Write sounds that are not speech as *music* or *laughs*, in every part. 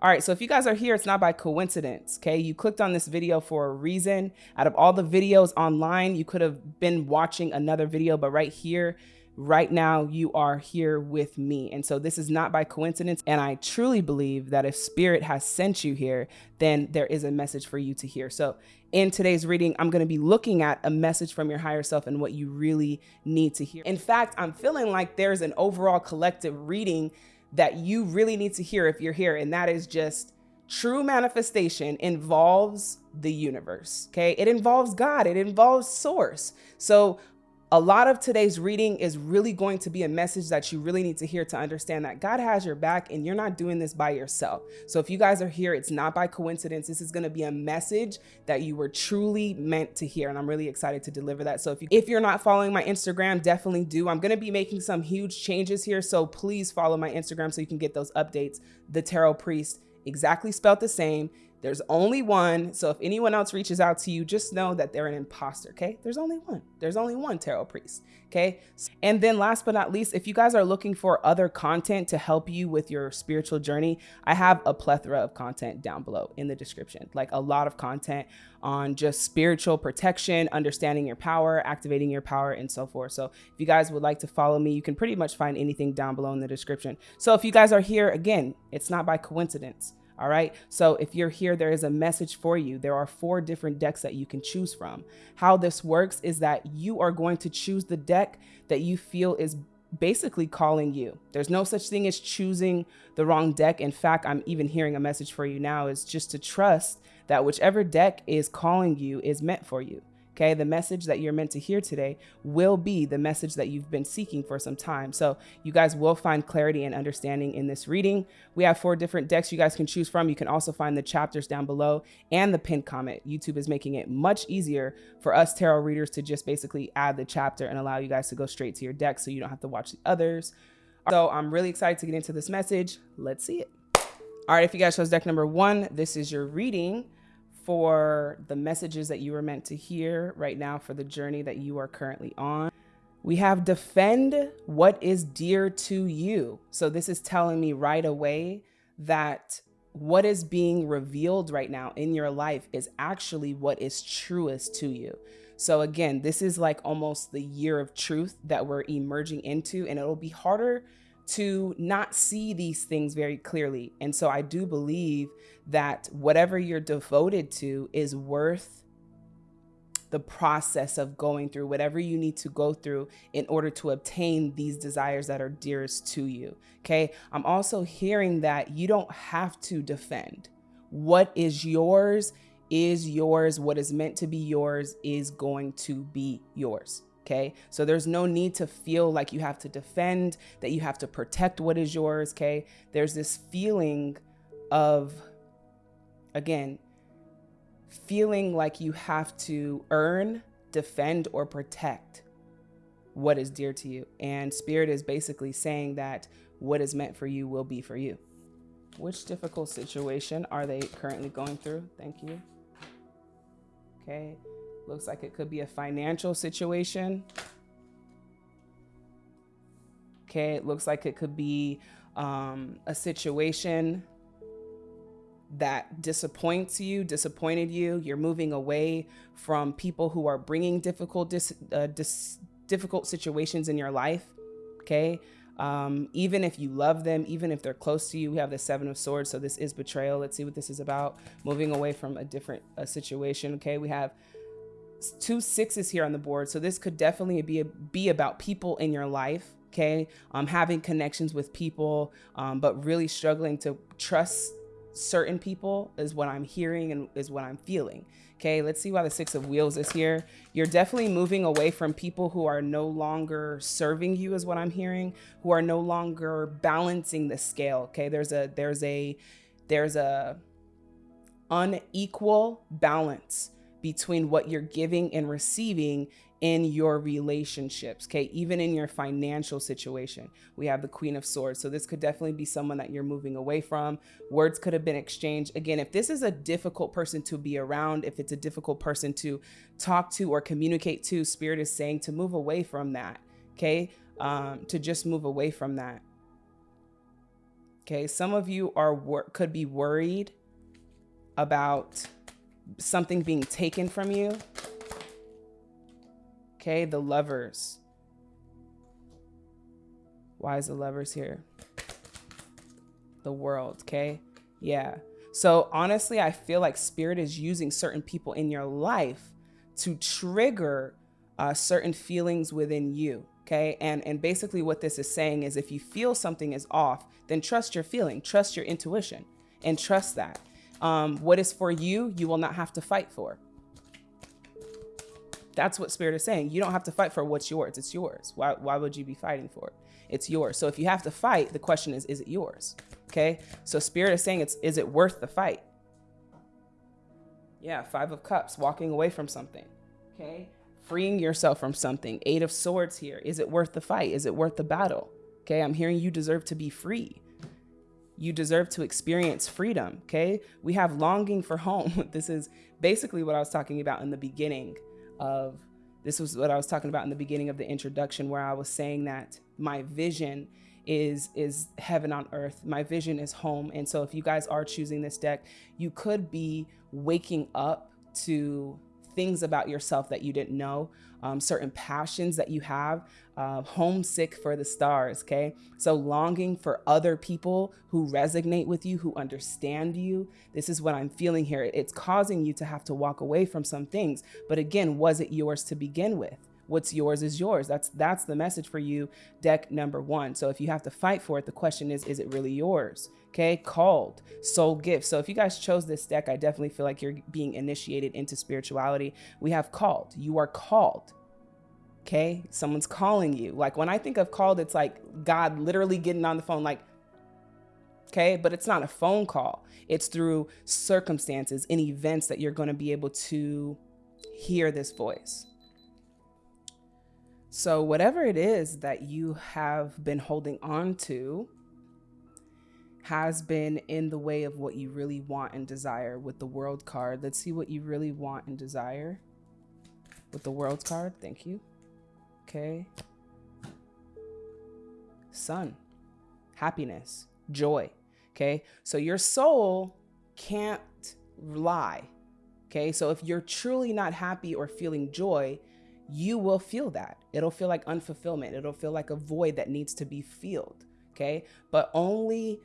All right, so if you guys are here, it's not by coincidence, okay? You clicked on this video for a reason. Out of all the videos online, you could have been watching another video, but right here, right now, you are here with me. And so this is not by coincidence. And I truly believe that if Spirit has sent you here, then there is a message for you to hear. So in today's reading, I'm going to be looking at a message from your higher self and what you really need to hear. In fact, I'm feeling like there's an overall collective reading that you really need to hear if you're here. And that is just true manifestation involves the universe. Okay. It involves God, it involves source. So a lot of today's reading is really going to be a message that you really need to hear to understand that God has your back and you're not doing this by yourself. So if you guys are here, it's not by coincidence. This is going to be a message that you were truly meant to hear. And I'm really excited to deliver that. So if, you, if you're not following my Instagram, definitely do. I'm going to be making some huge changes here. So please follow my Instagram so you can get those updates. The Tarot Priest, exactly spelled the same. There's only one. So if anyone else reaches out to you, just know that they're an imposter. Okay. There's only one. There's only one tarot priest. Okay. And then last but not least, if you guys are looking for other content to help you with your spiritual journey, I have a plethora of content down below in the description, like a lot of content on just spiritual protection, understanding your power, activating your power, and so forth. So if you guys would like to follow me, you can pretty much find anything down below in the description. So if you guys are here, again, it's not by coincidence. All right. So if you're here, there is a message for you. There are four different decks that you can choose from. How this works is that you are going to choose the deck that you feel is basically calling you. There's no such thing as choosing the wrong deck. In fact, I'm even hearing a message for you now is just to trust that whichever deck is calling you is meant for you. Okay, the message that you're meant to hear today will be the message that you've been seeking for some time. So you guys will find clarity and understanding in this reading. We have four different decks you guys can choose from. You can also find the chapters down below and the pinned comment. YouTube is making it much easier for us tarot readers to just basically add the chapter and allow you guys to go straight to your deck so you don't have to watch the others. So I'm really excited to get into this message. Let's see it. All right, if you guys chose deck number one, this is your reading for the messages that you were meant to hear right now for the journey that you are currently on. We have defend what is dear to you. So this is telling me right away that what is being revealed right now in your life is actually what is truest to you. So again, this is like almost the year of truth that we're emerging into and it'll be harder to not see these things very clearly. And so I do believe that whatever you're devoted to is worth the process of going through whatever you need to go through in order to obtain these desires that are dearest to you. Okay. I'm also hearing that you don't have to defend. What is yours is yours. What is meant to be yours is going to be yours. Okay. So there's no need to feel like you have to defend, that you have to protect what is yours. Okay. There's this feeling of, again, feeling like you have to earn, defend, or protect what is dear to you. And Spirit is basically saying that what is meant for you will be for you. Which difficult situation are they currently going through? Thank you. Okay. Looks like it could be a financial situation. Okay, it looks like it could be um, a situation that disappoints you, disappointed you. You're moving away from people who are bringing difficult, dis, uh, dis, difficult situations in your life. Okay. Um, even if you love them, even if they're close to you, we have the seven of swords. So this is betrayal. Let's see what this is about. Moving away from a different situation. Okay. We have two sixes here on the board. So this could definitely be, a, be about people in your life. Okay. Um, having connections with people, um, but really struggling to trust certain people is what I'm hearing and is what I'm feeling. Okay, let's see why the six of wheels is here. You're definitely moving away from people who are no longer serving you is what I'm hearing, who are no longer balancing the scale. Okay, there's a there's a there's a unequal balance between what you're giving and receiving in your relationships, okay? Even in your financial situation. We have the Queen of Swords. So this could definitely be someone that you're moving away from. Words could have been exchanged. Again, if this is a difficult person to be around, if it's a difficult person to talk to or communicate to, Spirit is saying to move away from that, okay? Um, to just move away from that. Okay, some of you are could be worried about something being taken from you. Okay, the lovers. Why is the lovers here? The world, okay? Yeah. So honestly, I feel like spirit is using certain people in your life to trigger uh, certain feelings within you. Okay. And, and basically what this is saying is if you feel something is off, then trust your feeling, trust your intuition and trust that. Um, what is for you, you will not have to fight for. That's what spirit is saying. You don't have to fight for what's yours. It's yours. Why, why would you be fighting for it? It's yours. So if you have to fight, the question is, is it yours? Okay. So spirit is saying it's, is it worth the fight? Yeah. Five of cups, walking away from something. Okay freeing yourself from something. Eight of Swords here. Is it worth the fight? Is it worth the battle? Okay, I'm hearing you deserve to be free. You deserve to experience freedom. Okay, we have longing for home. *laughs* this is basically what I was talking about in the beginning of this was what I was talking about in the beginning of the introduction, where I was saying that my vision is is heaven on earth. My vision is home. And so if you guys are choosing this deck, you could be waking up to things about yourself that you didn't know, um, certain passions that you have, uh, homesick for the stars, okay? So longing for other people who resonate with you, who understand you. This is what I'm feeling here. It's causing you to have to walk away from some things. But again, was it yours to begin with? what's yours is yours. That's that's the message for you, deck number one. So if you have to fight for it, the question is, is it really yours? Okay, called soul gift. So if you guys chose this deck, I definitely feel like you're being initiated into spirituality. We have called. You are called. Okay, someone's calling you. Like when I think of called, it's like God literally getting on the phone, like, okay, but it's not a phone call. It's through circumstances and events that you're going to be able to hear this voice. So, whatever it is that you have been holding on to has been in the way of what you really want and desire with the world card. Let's see what you really want and desire with the world card. Thank you. Okay. Sun, happiness, joy. Okay. So, your soul can't lie. Okay. So, if you're truly not happy or feeling joy, you will feel that. It'll feel like unfulfillment. It'll feel like a void that needs to be filled. Okay. But only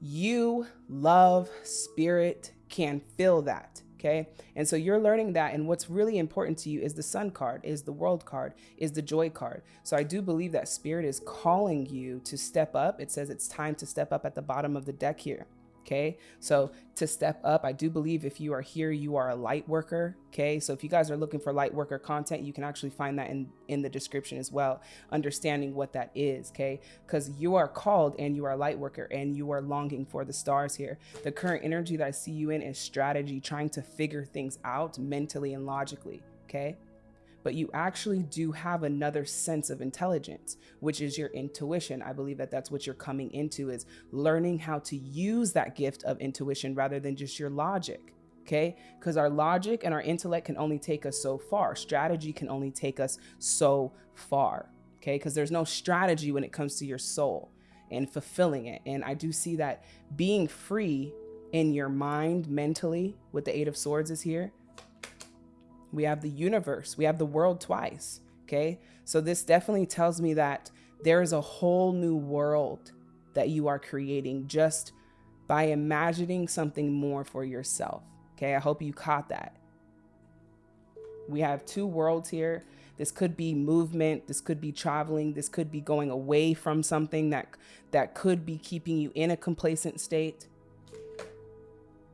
you, love, spirit can fill that. Okay. And so you're learning that. And what's really important to you is the sun card, is the world card, is the joy card. So I do believe that spirit is calling you to step up. It says it's time to step up at the bottom of the deck here. Okay, so to step up, I do believe if you are here, you are a light worker. Okay, so if you guys are looking for light worker content, you can actually find that in, in the description as well, understanding what that is. Okay, because you are called and you are a light worker and you are longing for the stars here. The current energy that I see you in is strategy, trying to figure things out mentally and logically. Okay but you actually do have another sense of intelligence, which is your intuition. I believe that that's what you're coming into is learning how to use that gift of intuition rather than just your logic. Okay, because our logic and our intellect can only take us so far. Strategy can only take us so far. Okay, because there's no strategy when it comes to your soul and fulfilling it. And I do see that being free in your mind mentally with the Eight of Swords is here we have the universe, we have the world twice. Okay. So this definitely tells me that there is a whole new world that you are creating just by imagining something more for yourself. Okay. I hope you caught that. We have two worlds here. This could be movement. This could be traveling. This could be going away from something that, that could be keeping you in a complacent state.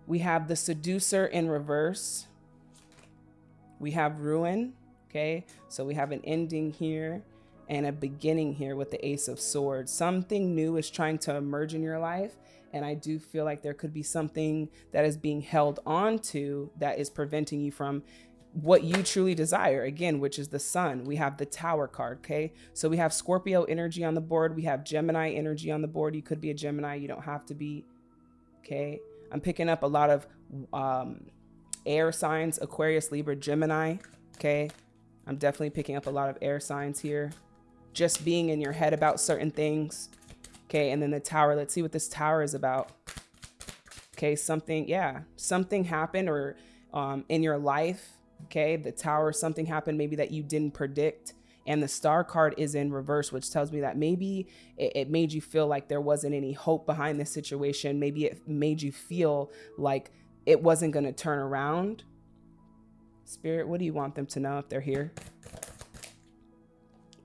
We have the seducer in reverse we have ruin, okay? So we have an ending here and a beginning here with the Ace of Swords. Something new is trying to emerge in your life. And I do feel like there could be something that is being held on to that is preventing you from what you truly desire again which is the sun we have the tower card okay so we have scorpio energy on the board we have gemini energy on the board you could be a gemini you don't have to be okay i'm picking up a lot of um air signs, Aquarius, Libra, Gemini. Okay. I'm definitely picking up a lot of air signs here. Just being in your head about certain things. Okay, and then the tower. Let's see what this tower is about. Okay, something, yeah, something happened or um, in your life. Okay, the tower, something happened maybe that you didn't predict. And the star card is in reverse, which tells me that maybe it, it made you feel like there wasn't any hope behind this situation. Maybe it made you feel like it wasn't going to turn around. Spirit, what do you want them to know if they're here?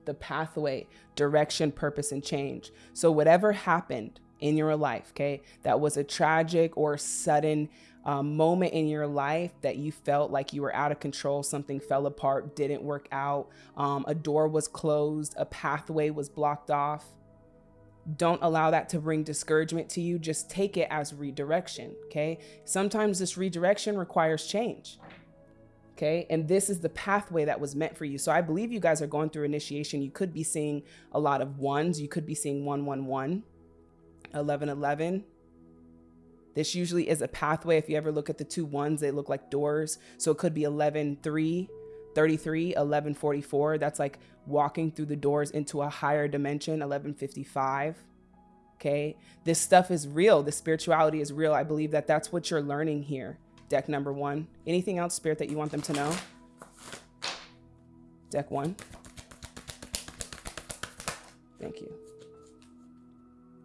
The pathway, direction, purpose, and change. So, whatever happened in your life, okay, that was a tragic or sudden um, moment in your life that you felt like you were out of control, something fell apart, didn't work out, um, a door was closed, a pathway was blocked off. Don't allow that to bring discouragement to you. Just take it as redirection. Okay. Sometimes this redirection requires change. Okay. And this is the pathway that was meant for you. So I believe you guys are going through initiation. You could be seeing a lot of ones. You could be seeing 111, 1111. This usually is a pathway. If you ever look at the two ones, they look like doors. So it could be 11, 3, 33, 1144. That's like walking through the doors into a higher dimension, 1155. Okay. This stuff is real. The spirituality is real. I believe that that's what you're learning here. Deck number one. Anything else, Spirit, that you want them to know? Deck one. Thank you.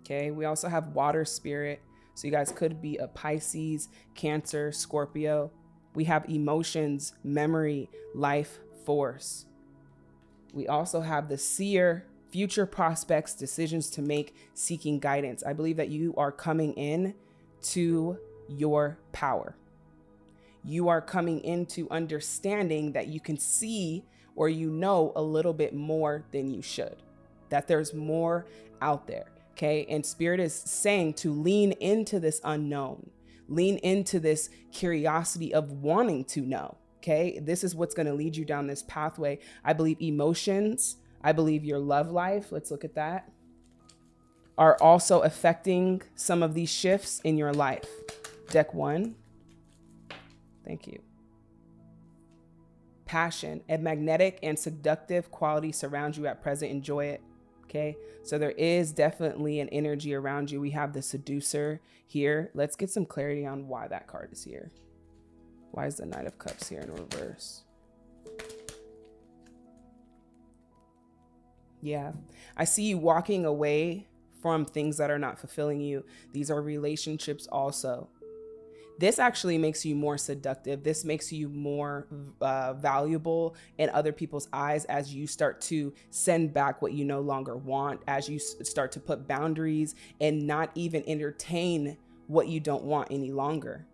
Okay. We also have Water Spirit. So you guys could be a Pisces, Cancer, Scorpio. We have emotions, memory, life force. We also have the seer, future prospects, decisions to make, seeking guidance. I believe that you are coming in to your power. You are coming into understanding that you can see or you know a little bit more than you should, that there's more out there. Okay. And Spirit is saying to lean into this unknown, lean into this curiosity of wanting to know. Okay. This is what's going to lead you down this pathway. I believe emotions, I believe your love life, let's look at that, are also affecting some of these shifts in your life. Deck one. Thank you. Passion, a magnetic and seductive quality surrounds you at present. Enjoy it. Okay. So there is definitely an energy around you. We have the seducer here. Let's get some clarity on why that card is here. Why is the Knight of Cups here in reverse? Yeah. I see you walking away from things that are not fulfilling you. These are relationships also. This actually makes you more seductive. This makes you more uh, valuable in other people's eyes as you start to send back what you no longer want, as you start to put boundaries and not even entertain what you don't want any longer.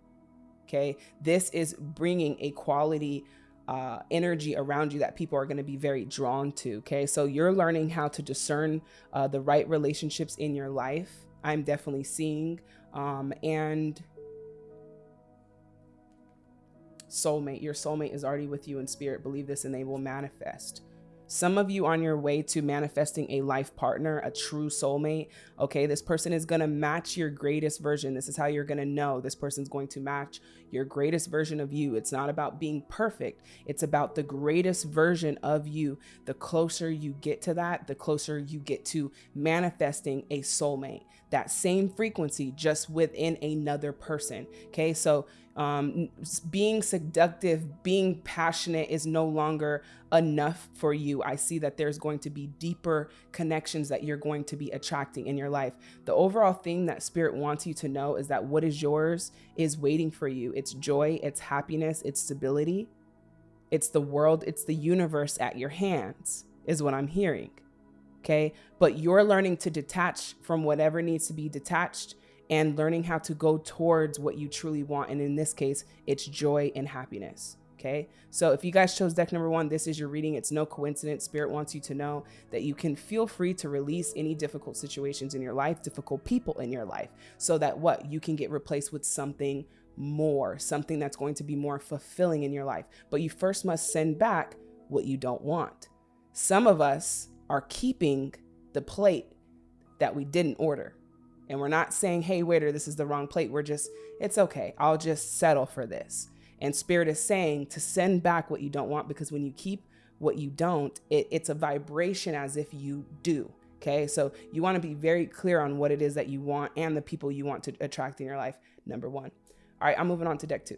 Okay. This is bringing a quality uh, energy around you that people are going to be very drawn to. Okay. So you're learning how to discern uh, the right relationships in your life. I'm definitely seeing. Um, and soulmate. Your soulmate is already with you in spirit. Believe this and they will manifest. Some of you on your way to manifesting a life partner, a true soulmate. Okay, this person is going to match your greatest version. This is how you're going to know this person's going to match your greatest version of you. It's not about being perfect, it's about the greatest version of you. The closer you get to that, the closer you get to manifesting a soulmate. That same frequency, just within another person. Okay, so um, being seductive, being passionate is no longer enough for you. I see that there's going to be deeper connections that you're going to be attracting in your life. The overall thing that Spirit wants you to know is that what is yours is waiting for you. It's joy, it's happiness, it's stability, it's the world, it's the universe at your hands, is what I'm hearing. Okay. But you're learning to detach from whatever needs to be detached and learning how to go towards what you truly want. And in this case, it's joy and happiness. Okay. So if you guys chose deck number one, this is your reading. It's no coincidence. Spirit wants you to know that you can feel free to release any difficult situations in your life, difficult people in your life, so that what you can get replaced with something more, something that's going to be more fulfilling in your life. But you first must send back what you don't want. Some of us are keeping the plate that we didn't order. And we're not saying, hey, waiter, this is the wrong plate. We're just, it's okay. I'll just settle for this. And Spirit is saying to send back what you don't want because when you keep what you don't, it, it's a vibration as if you do. Okay, so you want to be very clear on what it is that you want and the people you want to attract in your life. Number one. All right, I'm moving on to deck two.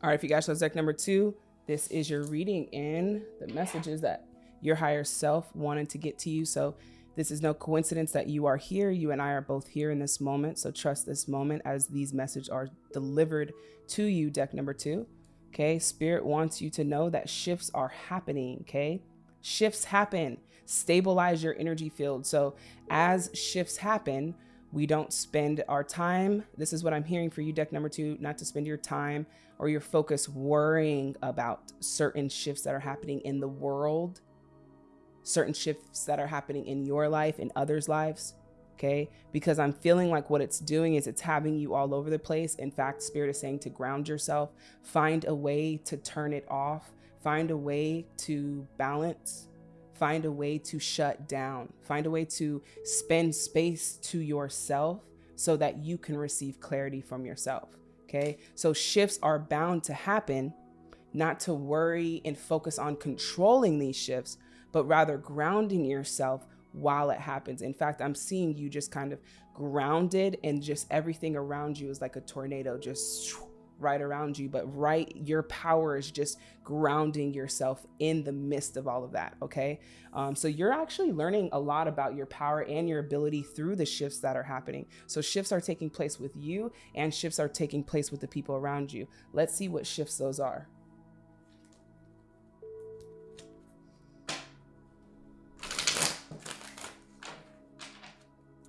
All right, if you guys chose deck number two, this is your reading in the messages that your higher self wanted to get to you. So this is no coincidence that you are here. You and I are both here in this moment. So trust this moment as these messages are delivered to you, deck number two. Okay, Spirit wants you to know that shifts are happening. Okay, shifts happen stabilize your energy field. So as shifts happen, we don't spend our time. This is what I'm hearing for you, deck number two, not to spend your time or your focus worrying about certain shifts that are happening in the world, certain shifts that are happening in your life, in others' lives. Okay. Because I'm feeling like what it's doing is it's having you all over the place. In fact, Spirit is saying to ground yourself, find a way to turn it off, find a way to balance find a way to shut down, find a way to spend space to yourself so that you can receive clarity from yourself. Okay. So shifts are bound to happen, not to worry and focus on controlling these shifts, but rather grounding yourself while it happens. In fact, I'm seeing you just kind of grounded and just everything around you is like a tornado, just *sniffs* right around you, but right, your power is just grounding yourself in the midst of all of that. Okay. Um, so you're actually learning a lot about your power and your ability through the shifts that are happening. So shifts are taking place with you and shifts are taking place with the people around you. Let's see what shifts those are.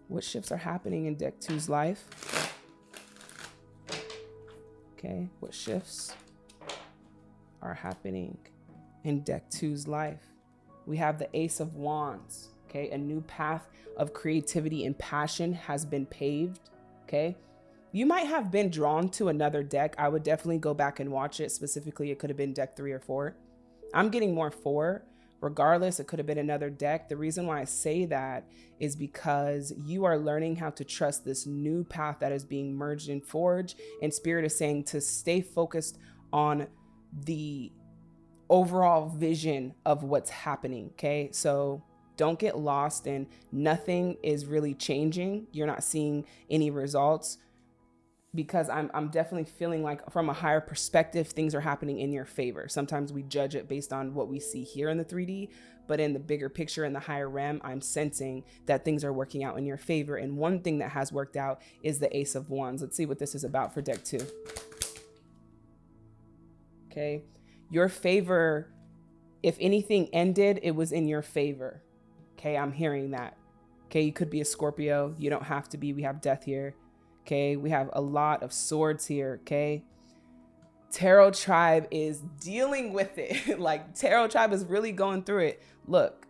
What shifts are happening in Deck 2's life? Okay, what shifts are happening in deck two's life? We have the Ace of Wands. Okay, a new path of creativity and passion has been paved. Okay, you might have been drawn to another deck. I would definitely go back and watch it. Specifically, it could have been deck three or four. I'm getting more four Regardless, it could have been another deck. The reason why I say that is because you are learning how to trust this new path that is being merged in Forge. And Spirit is saying to stay focused on the overall vision of what's happening. Okay. So don't get lost in nothing is really changing. You're not seeing any results because I'm, I'm definitely feeling like from a higher perspective, things are happening in your favor. Sometimes we judge it based on what we see here in the 3D, but in the bigger picture, in the higher realm, I'm sensing that things are working out in your favor. And one thing that has worked out is the Ace of Wands. Let's see what this is about for deck two. Okay. Your favor, if anything ended, it was in your favor. Okay. I'm hearing that. Okay. You could be a Scorpio. You don't have to be. We have death here. Okay, we have a lot of swords here. Okay, Tarot Tribe is dealing with it. *laughs* like Tarot Tribe is really going through it. Look,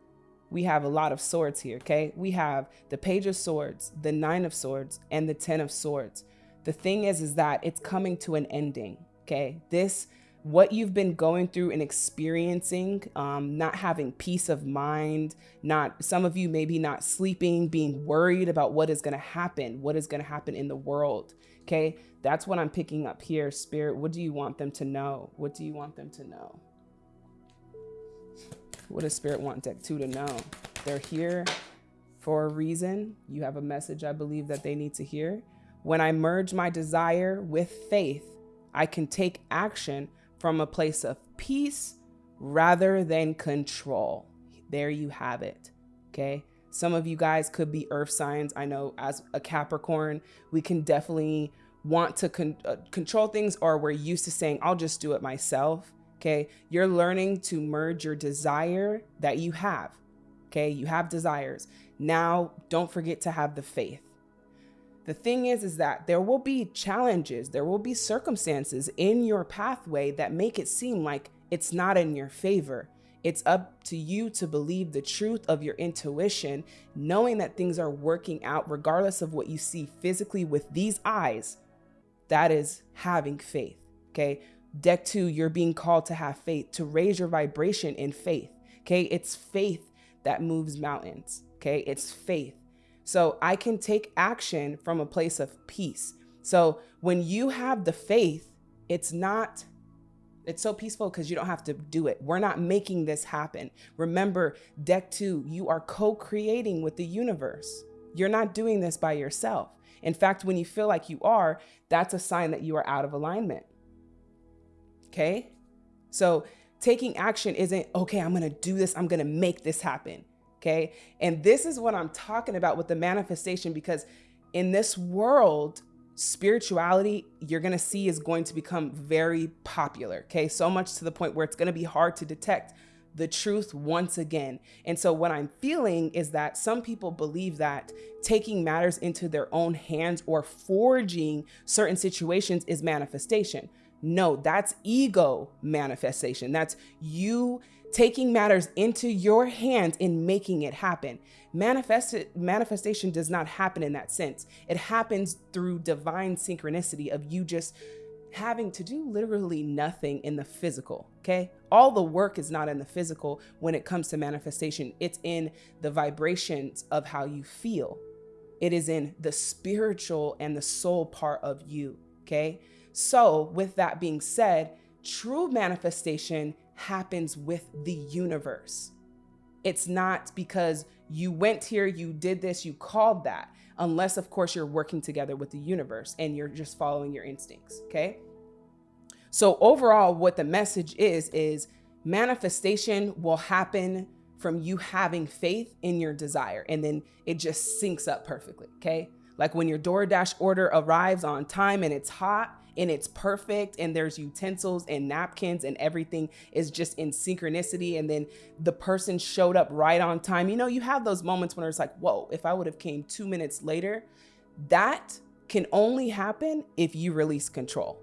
we have a lot of swords here. Okay, we have the Page of Swords, the Nine of Swords, and the Ten of Swords. The thing is, is that it's coming to an ending. Okay, this what you've been going through and experiencing, um, not having peace of mind, not some of you maybe not sleeping, being worried about what is going to happen, what is going to happen in the world. Okay, that's what I'm picking up here. Spirit, what do you want them to know? What do you want them to know? What does Spirit want Deck 2 to know? They're here for a reason. You have a message I believe that they need to hear. When I merge my desire with faith, I can take action from a place of peace rather than control. There you have it. Okay. Some of you guys could be earth signs. I know as a Capricorn, we can definitely want to con uh, control things or we're used to saying, I'll just do it myself. Okay. You're learning to merge your desire that you have. Okay. You have desires. Now, don't forget to have the faith. The thing is, is that there will be challenges, there will be circumstances in your pathway that make it seem like it's not in your favor. It's up to you to believe the truth of your intuition, knowing that things are working out regardless of what you see physically with these eyes. That is having faith. Okay. Deck two, you're being called to have faith, to raise your vibration in faith. Okay. It's faith that moves mountains. Okay. It's faith. So I can take action from a place of peace. So when you have the faith, it's not It's so peaceful because you don't have to do it. We're not making this happen. Remember, deck two, you are co creating with the universe. You're not doing this by yourself. In fact, when you feel like you are, that's a sign that you are out of alignment. Okay? So taking action isn't, okay, I'm gonna do this, I'm gonna make this happen. Okay? And this is what I'm talking about with the manifestation because in this world, spirituality you're going to see is going to become very popular. Okay. So much to the point where it's going to be hard to detect the truth once again. And so, what I'm feeling is that some people believe that taking matters into their own hands or forging certain situations is manifestation. No, that's ego manifestation. That's you taking matters into your hands and making it happen. Manifest manifestation does not happen in that sense. It happens through divine synchronicity of you just having to do literally nothing in the physical. Okay. All the work is not in the physical when it comes to manifestation, it's in the vibrations of how you feel. It is in the spiritual and the soul part of you. Okay. So, with that being said, true manifestation happens with the universe. It's not because you went here, you did this, you called that, unless, of course, you're working together with the universe and you're just following your instincts. Okay. So, overall, what the message is, is manifestation will happen from you having faith in your desire and then it just syncs up perfectly. Okay. Like when your DoorDash order arrives on time and it's hot, and it's perfect and there's utensils and napkins and everything is just in synchronicity and then the person showed up right on time you know you have those moments when it's like whoa if i would have came two minutes later that can only happen if you release control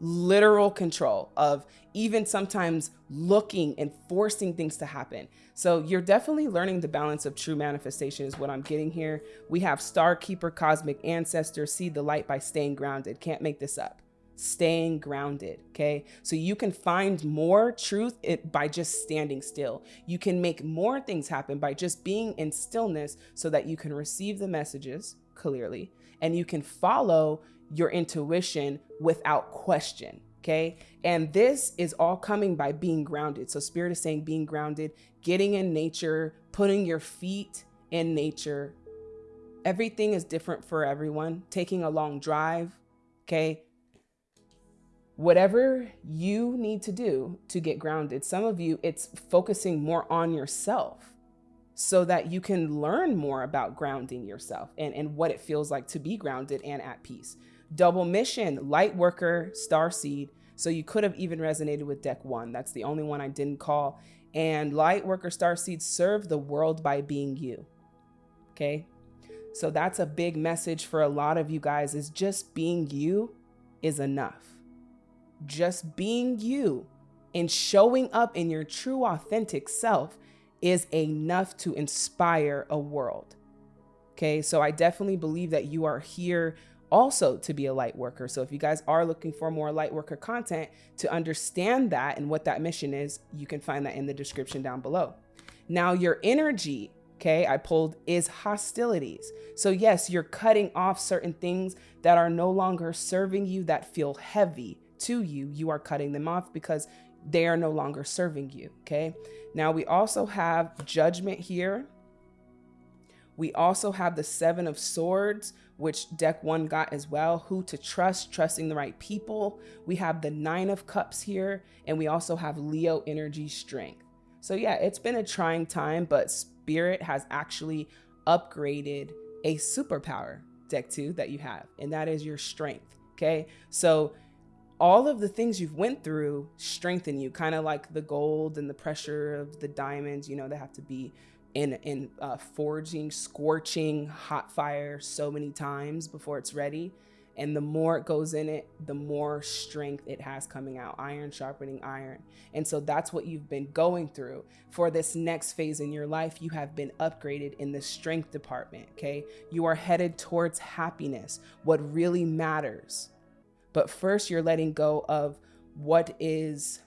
literal control of even sometimes looking and forcing things to happen. So you're definitely learning the balance of true manifestation is what I'm getting here. We have Star Keeper, Cosmic Ancestor, See the Light by Staying Grounded. Can't make this up staying grounded. Okay. So you can find more truth by just standing still. You can make more things happen by just being in stillness so that you can receive the messages clearly and you can follow your intuition without question. Okay. And this is all coming by being grounded. So, Spirit is saying being grounded, getting in nature, putting your feet in nature. Everything is different for everyone. Taking a long drive. Okay whatever you need to do to get grounded. Some of you, it's focusing more on yourself so that you can learn more about grounding yourself and, and what it feels like to be grounded and at peace. Double mission, light worker, star seed. So you could have even resonated with deck one. That's the only one I didn't call. And light worker, star seed, serve the world by being you. Okay. So that's a big message for a lot of you guys is just being you is enough just being you and showing up in your true, authentic self is enough to inspire a world. Okay, so I definitely believe that you are here also to be a light worker. So if you guys are looking for more light worker content to understand that and what that mission is, you can find that in the description down below. Now, your energy, okay, I pulled is hostilities. So, yes, you're cutting off certain things that are no longer serving you that feel heavy to you, you are cutting them off because they are no longer serving you. Okay. Now we also have judgment here. We also have the seven of swords, which deck one got as well. Who to trust, trusting the right people. We have the nine of cups here, and we also have Leo energy strength. So yeah, it's been a trying time, but spirit has actually upgraded a superpower deck two that you have, and that is your strength. Okay. So all of the things you've went through strengthen you kind of like the gold and the pressure of the diamonds you know they have to be in in uh, forging scorching hot fire so many times before it's ready. And the more it goes in it the more strength it has coming out iron sharpening iron. And so that's what you've been going through. For this next phase in your life you have been upgraded in the strength department okay? You are headed towards happiness. What really matters but first, you're letting go of what is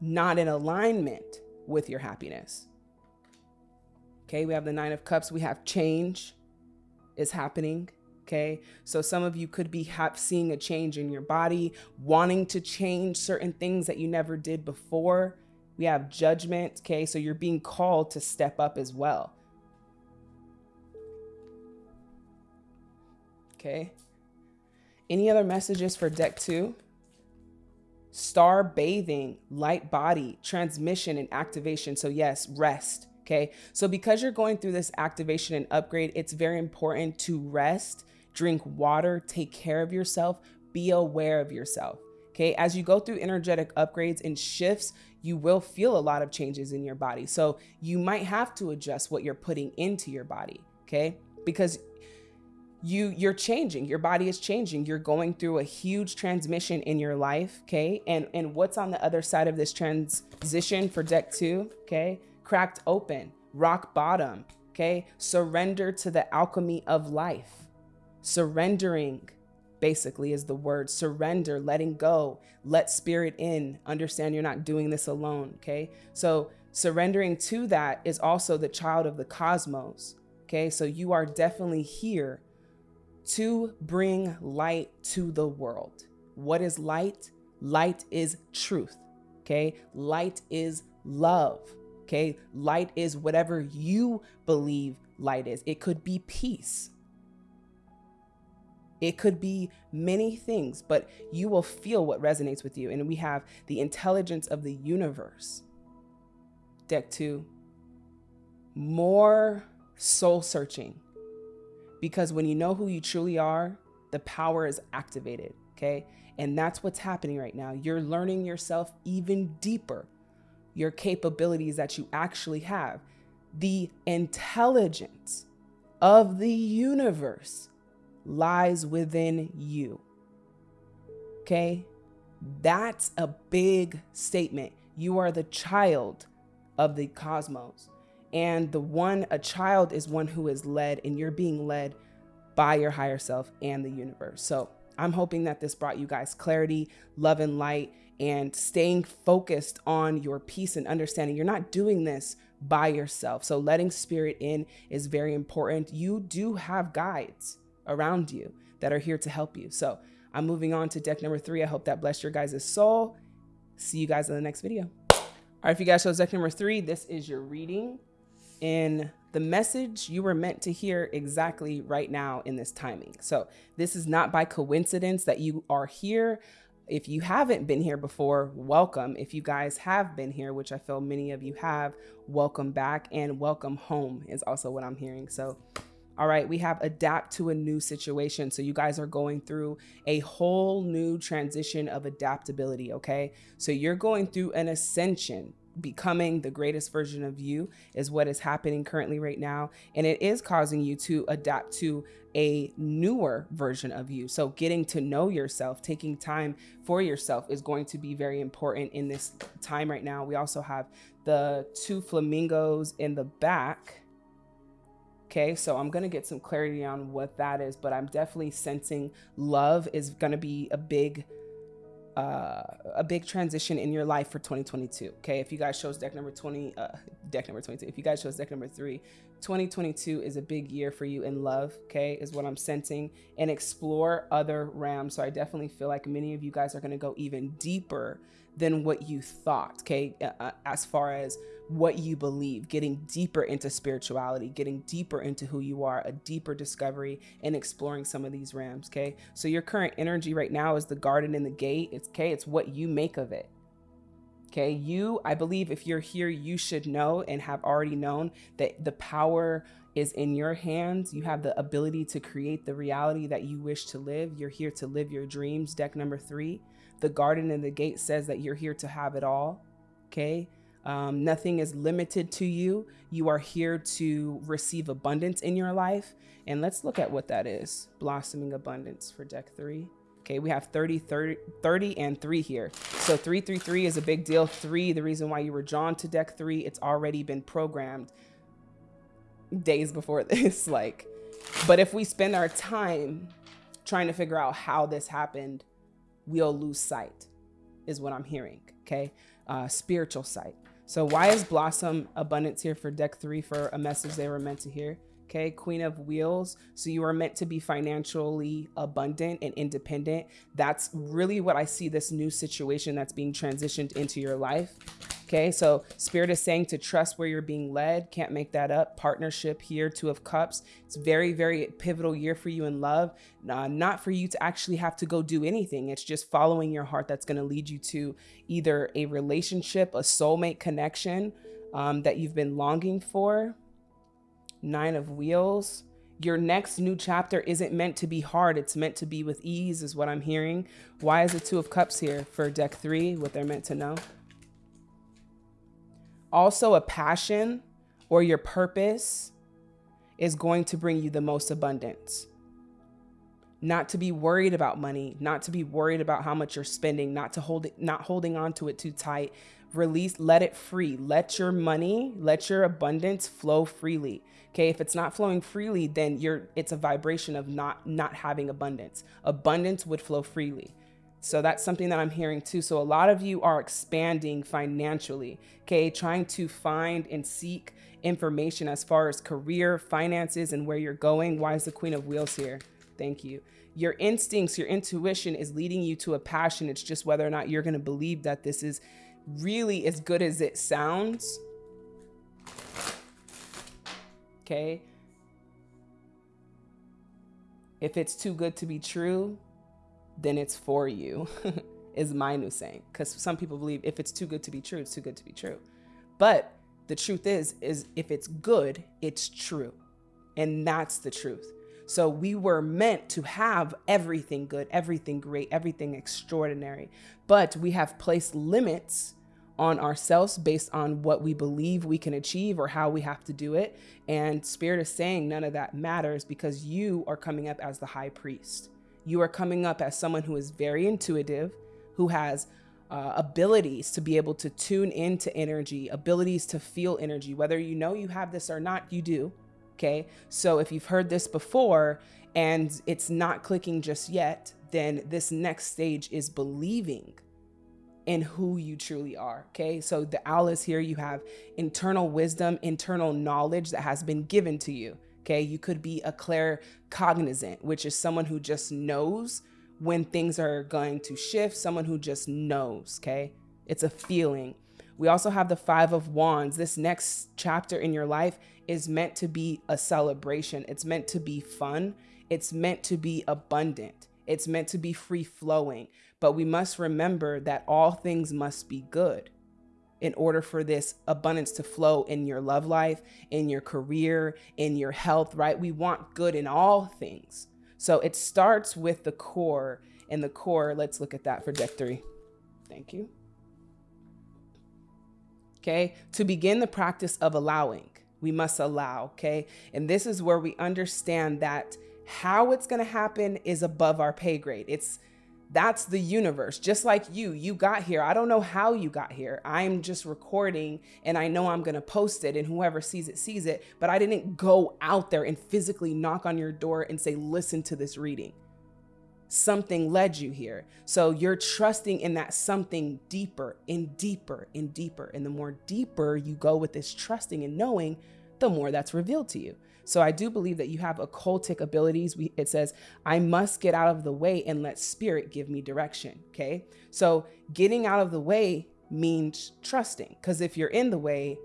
not in alignment with your happiness. Okay, we have the Nine of Cups. We have change is happening. Okay. So some of you could be seeing a change in your body, wanting to change certain things that you never did before. We have judgment. Okay. So you're being called to step up as well. Okay. Any other messages for deck two? Star bathing, light body, transmission, and activation. So, yes, rest. Okay. So, because you're going through this activation and upgrade, it's very important to rest drink water, take care of yourself, be aware of yourself. Okay, as you go through energetic upgrades and shifts, you will feel a lot of changes in your body. So you might have to adjust what you're putting into your body, okay? Because you you're changing, your body is changing. You're going through a huge transmission in your life, okay? And and what's on the other side of this transition for deck 2, okay? Cracked open, rock bottom, okay? Surrender to the alchemy of life surrendering basically is the word surrender letting go let spirit in understand you're not doing this alone okay so surrendering to that is also the child of the cosmos okay so you are definitely here to bring light to the world. What is light? Light is truth okay? Light is love okay? Light is whatever you believe light is. It could be peace. It could be many things, but you will feel what resonates with you. And we have the intelligence of the universe. Deck two, more soul searching. Because when you know who you truly are, the power is activated. Okay. And that's what's happening right now. You're learning yourself even deeper, your capabilities that you actually have, the intelligence of the universe lies within you. Okay? That's a big statement. You are the child of the cosmos. And the one, a child is one who is led, and you're being led by your higher self and the universe. So I'm hoping that this brought you guys clarity, love, and light, and staying focused on your peace and understanding. You're not doing this by yourself. So letting spirit in is very important. You do have guides around you that are here to help you. So I'm moving on to deck number three. I hope that blessed your guys' soul. See you guys in the next video. All right, if you guys chose deck number three, this is your reading in the message you were meant to hear exactly right now in this timing. So this is not by coincidence that you are here. If you haven't been here before, welcome. If you guys have been here, which I feel many of you have, welcome back and welcome home is also what I'm hearing. So all right, we have adapt to a new situation. So you guys are going through a whole new transition of adaptability, okay? So you're going through an ascension. Becoming the greatest version of you is what is happening currently right now. And it is causing you to adapt to a newer version of you. So getting to know yourself, taking time for yourself is going to be very important in this time right now. We also have the two flamingos in the back Okay, so I'm gonna get some clarity on what that is, but I'm definitely sensing love is gonna be a big uh, a big transition in your life for 2022. Okay, if you guys chose deck number 20, uh, *laughs* deck number 22, if you guys chose deck number three, 2022 is a big year for you in love. Okay, is what I'm sensing, and explore other realms. So I definitely feel like many of you guys are gonna go even deeper than what you thought. Okay, uh, as far as what you believe, getting deeper into spirituality, getting deeper into who you are, a deeper discovery and exploring some of these realms. Okay. So your current energy right now is the garden and the gate. It's okay. It's what you make of it. Okay. You, I believe if you're here, you should know and have already known that the power is in your hands. You have the ability to create the reality that you wish to live. You're here to live your dreams. Deck number three. The garden and the gate says that you're here to have it all. Okay. Um, nothing is limited to you. You are here to receive abundance in your life. And let's look at what that is. Blossoming abundance for deck three. Okay, we have 30, 30, 30 and three here. So three, three, three is a big deal. Three, the reason why you were drawn to deck three, it's already been programmed days before *laughs* this. Like, but if we spend our time trying to figure out how this happened, we'll lose sight, is what I'm hearing. Okay, uh, spiritual sight. So why is Blossom Abundance here for deck three for a message they were meant to hear? Okay, Queen of Wheels. So you are meant to be financially abundant and independent. That's really what I see this new situation that's being transitioned into your life. Okay, so Spirit is saying to trust where you're being led. Can't make that up. Partnership here, Two of Cups. It's very, very pivotal year for you in love. Uh, not for you to actually have to go do anything. It's just following your heart that's going to lead you to either a relationship, a soulmate connection um, that you've been longing for. Nine of Wheels. Your next new chapter isn't meant to be hard. It's meant to be with ease, is what I'm hearing. Why is the Two of Cups here for deck three? What they're meant to know also a passion or your purpose is going to bring you the most abundance. Not to be worried about money, not to be worried about how much you're spending, not to hold it, not holding on to it too tight. Release, let it free. Let your money, let your abundance flow freely. Okay, if it's not flowing freely, then you're it's a vibration of not not having abundance. Abundance would flow freely. So that's something that I'm hearing too. So a lot of you are expanding financially, okay? Trying to find and seek information as far as career, finances, and where you're going. Why is the Queen of Wheels here? Thank you. Your instincts, your intuition is leading you to a passion. It's just whether or not you're going to believe that this is really as good as it sounds. Okay. If it's too good to be true, then it's for you, *laughs* is my new saying. Because some people believe if it's too good to be true, it's too good to be true. But the truth is, is if it's good, it's true. And that's the truth. So we were meant to have everything good, everything great, everything extraordinary. But we have placed limits on ourselves based on what we believe we can achieve or how we have to do it. And Spirit is saying none of that matters because you are coming up as the high priest you are coming up as someone who is very intuitive, who has uh, abilities to be able to tune into energy, abilities to feel energy, whether you know you have this or not, you do. Okay. So if you've heard this before and it's not clicking just yet, then this next stage is believing in who you truly are. Okay. So the owl is here. You have internal wisdom, internal knowledge that has been given to you. Okay. You could be a claircognizant, which is someone who just knows when things are going to shift, someone who just knows. Okay. It's a feeling. We also have the Five of Wands. This next chapter in your life is meant to be a celebration. It's meant to be fun. It's meant to be abundant. It's meant to be free flowing. But we must remember that all things must be good in order for this abundance to flow in your love life, in your career, in your health, right? We want good in all things. So it starts with the core. And the core, let's look at that for deck three. Thank you. Okay, to begin the practice of allowing, we must allow, okay? And this is where we understand that how it's gonna happen is above our pay grade. It's that's the universe. Just like you, you got here. I don't know how you got here. I'm just recording and I know I'm going to post it and whoever sees it sees it, but I didn't go out there and physically knock on your door and say, listen to this reading. Something led you here. So you're trusting in that something deeper and deeper and deeper. And the more deeper you go with this trusting and knowing, the more that's revealed to you. So I do believe that you have occultic abilities. We, it says, I must get out of the way and let spirit give me direction. Okay. So getting out of the way means trusting. Because if you're in the way,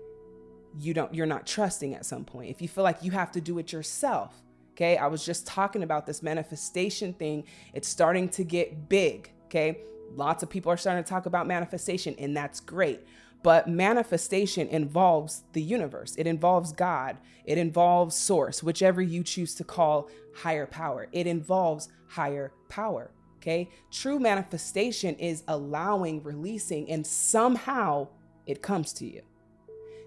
you don't, you're not trusting at some point. If you feel like you have to do it yourself. Okay. I was just talking about this manifestation thing. It's starting to get big. Okay. Lots of people are starting to talk about manifestation, and that's great. But manifestation involves the universe, it involves God, it involves source, whichever you choose to call higher power. It involves higher power. Okay. True manifestation is allowing, releasing, and somehow it comes to you.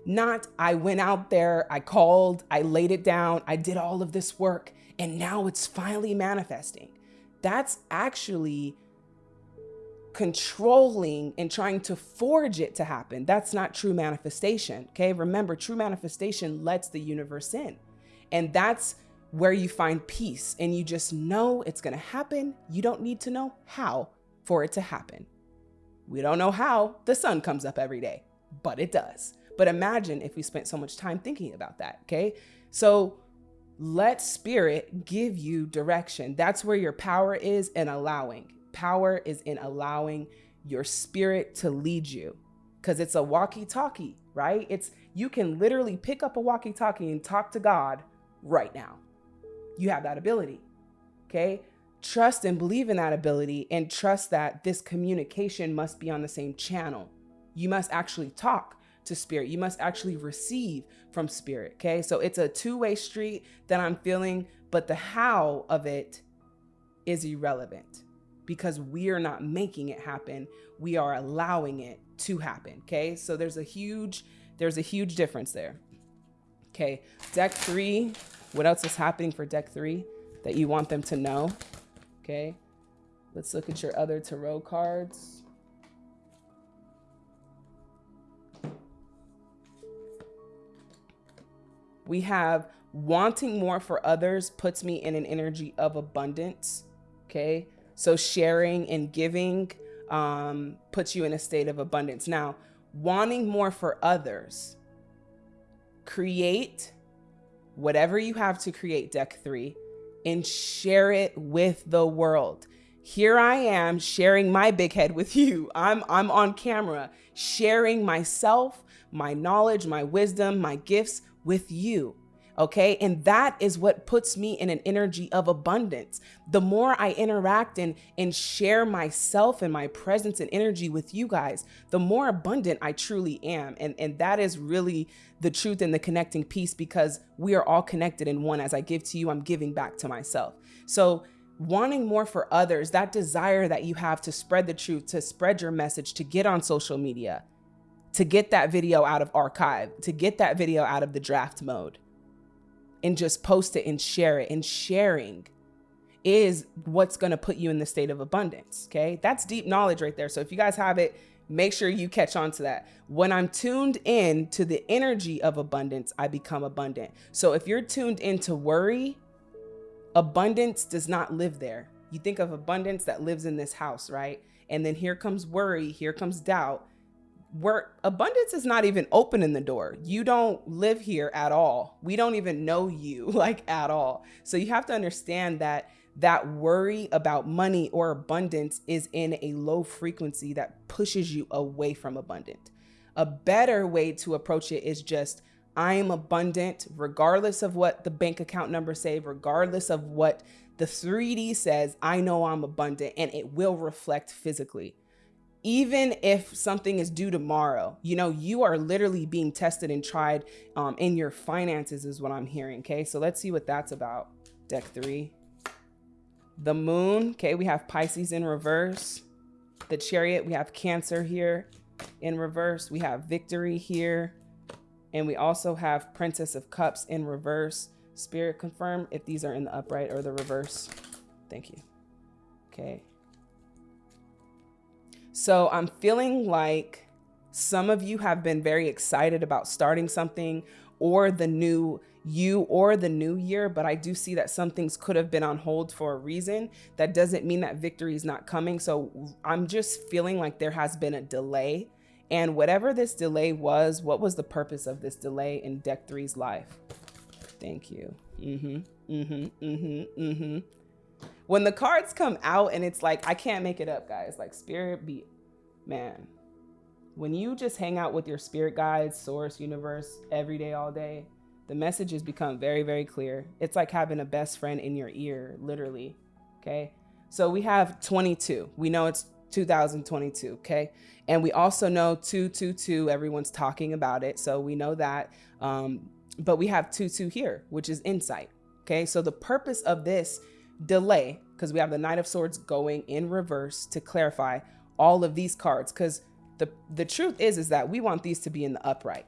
Not, I went out there, I called, I laid it down, I did all of this work, and now it's finally manifesting. That's actually controlling and trying to forge it to happen. That's not true manifestation. Okay. Remember, true manifestation lets the universe in. And that's where you find peace and you just know it's going to happen. You don't need to know how for it to happen. We don't know how the sun comes up every day, but it does. But imagine if we spent so much time thinking about that. Okay. So let spirit give you direction. That's where your power is in allowing. Power is in allowing your spirit to lead you because it's a walkie talkie, right? It's you can literally pick up a walkie talkie and talk to God right now. You have that ability. Okay. Trust and believe in that ability and trust that this communication must be on the same channel. You must actually talk to spirit. You must actually receive from spirit. Okay. So it's a two way street that I'm feeling, but the how of it is irrelevant because we are not making it happen. We are allowing it to happen. Okay. So there's a huge, there's a huge difference there. Okay. Deck three. What else is happening for deck three that you want them to know? Okay. Let's look at your other tarot cards. We have wanting more for others puts me in an energy of abundance. Okay. So sharing and giving um, puts you in a state of abundance. Now, wanting more for others, create whatever you have to create, deck three, and share it with the world. Here I am sharing my big head with *laughs* you. I'm, I'm on camera sharing myself, my knowledge, my wisdom, my gifts with you. Okay. And that is what puts me in an energy of abundance. The more I interact and, and share myself and my presence and energy with you guys, the more abundant I truly am. And, and that is really the truth and the connecting piece because we are all connected in one. As I give to you, I'm giving back to myself. So wanting more for others, that desire that you have to spread the truth, to spread your message, to get on social media, to get that video out of archive, to get that video out of the draft mode and just post it and share it. And sharing is what's going to put you in the state of abundance. Okay. That's deep knowledge right there. So if you guys have it, make sure you catch on to that. When I'm tuned in to the energy of abundance, I become abundant. So if you're tuned into worry, abundance does not live there. You think of abundance that lives in this house, right? And then here comes worry, here comes doubt where abundance is not even opening the door. You don't live here at all. We don't even know you *laughs* like at all. So you have to understand that that worry about money or abundance is in a low frequency that pushes you away from abundant. A better way to approach it is just I am abundant regardless of what the bank account number say, regardless of what the 3D says, I know I'm abundant and it will reflect physically even if something is due tomorrow, you know, you are literally being tested and tried um, in your finances, is what I'm hearing. Okay, so let's see what that's about. Deck three. The moon. Okay, we have Pisces in reverse. The chariot, we have Cancer here in reverse. We have victory here. And we also have Princess of Cups in reverse. Spirit confirm if these are in the upright or the reverse. Thank you. Okay. So I'm feeling like some of you have been very excited about starting something or the new you or the new year, but I do see that some things could have been on hold for a reason. That doesn't mean that victory is not coming. So I'm just feeling like there has been a delay. And whatever this delay was, what was the purpose of this delay in Deck Three's life? Thank you. Mm-hmm. Mm-hmm. Mm-hmm. Mm-hmm when the cards come out and it's like, I can't make it up, guys. Like spirit be, man, when you just hang out with your spirit guides, source, universe, every day, all day, the messages become very, very clear. It's like having a best friend in your ear, literally. Okay. So we have 22. We know it's 2022. Okay. And we also know 222, everyone's talking about it. So we know that. Um, but we have 22 here, which is insight. Okay. So the purpose of this delay because we have the Knight of Swords going in reverse to clarify all of these cards because the the truth is is that we want these to be in the upright,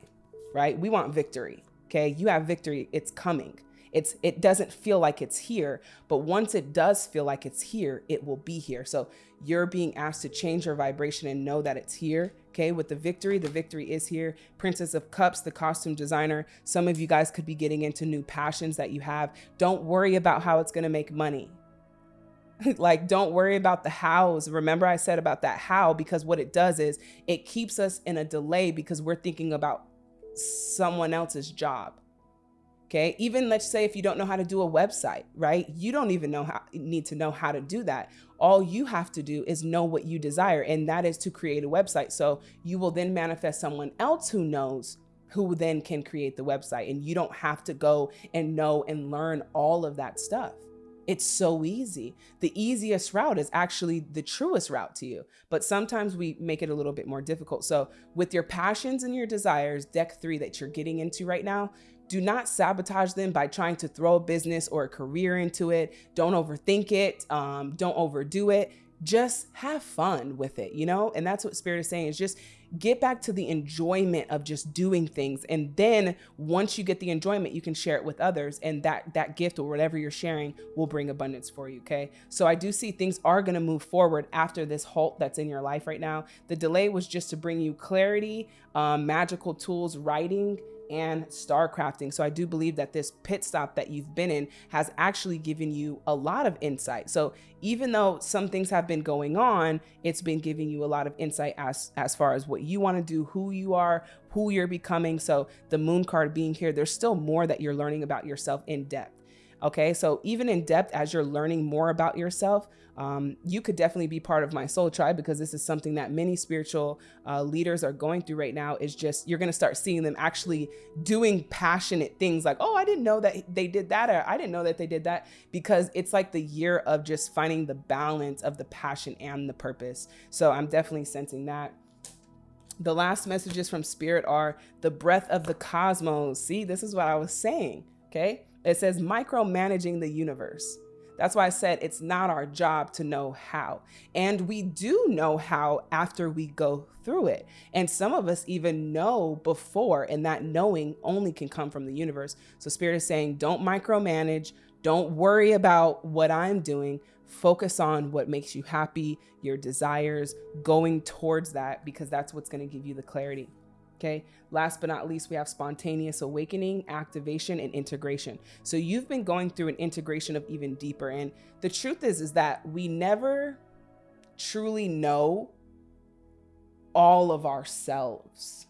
right? We want victory. Okay, you have victory. It's coming. It's it doesn't feel like it's here, but once it does feel like it's here, it will be here. So you're being asked to change your vibration and know that it's here. Okay, with the victory, the victory is here. Princess of Cups, the costume designer. Some of you guys could be getting into new passions that you have. Don't worry about how it's going to make money. *laughs* like don't worry about the hows remember i said about that how because what it does is it keeps us in a delay because we're thinking about someone else's job Okay. Even let's say if you don't know how to do a website, right? You don't even know how need to know how to do that. All you have to do is know what you desire, and that is to create a website. So you will then manifest someone else who knows who then can create the website. And you don't have to go and know and learn all of that stuff. It's so easy. The easiest route is actually the truest route to you, but sometimes we make it a little bit more difficult. So, with your passions and your desires, deck three that you're getting into right now, do not sabotage them by trying to throw a business or a career into it. Don't overthink it. Um, don't overdo it. Just have fun with it, you know? And that's what Spirit is saying is just get back to the enjoyment of just doing things and then once you get the enjoyment you can share it with others and that that gift or whatever you're sharing will bring abundance for you okay so i do see things are going to move forward after this halt that's in your life right now the delay was just to bring you clarity um, magical tools writing and star crafting. So I do believe that this pit stop that you've been in has actually given you a lot of insight. So even though some things have been going on, it's been giving you a lot of insight as as far as what you want to do, who you are, who you're becoming. So the moon card being here, there's still more that you're learning about yourself in depth. Okay, so even in depth, as you're learning more about yourself, um, you could definitely be part of my soul tribe because this is something that many spiritual uh, leaders are going through right now. Is just you're going to start seeing them actually doing passionate things like, oh, I didn't know that they did that, or I didn't know that they did that, because it's like the year of just finding the balance of the passion and the purpose. So I'm definitely sensing that. The last messages from Spirit are the breath of the cosmos. See, this is what I was saying. Okay. It says micromanaging the universe. That's why I said it's not our job to know how. And we do know how after we go through it. And some of us even know before, and that knowing only can come from the universe. So Spirit is saying, don't micromanage, don't worry about what I'm doing. Focus on what makes you happy, your desires, going towards that, because that's what's going to give you the clarity. Okay. Last but not least, we have spontaneous awakening, activation, and integration. So you've been going through an integration of even deeper. And the truth is, is that we never truly know all of ourselves.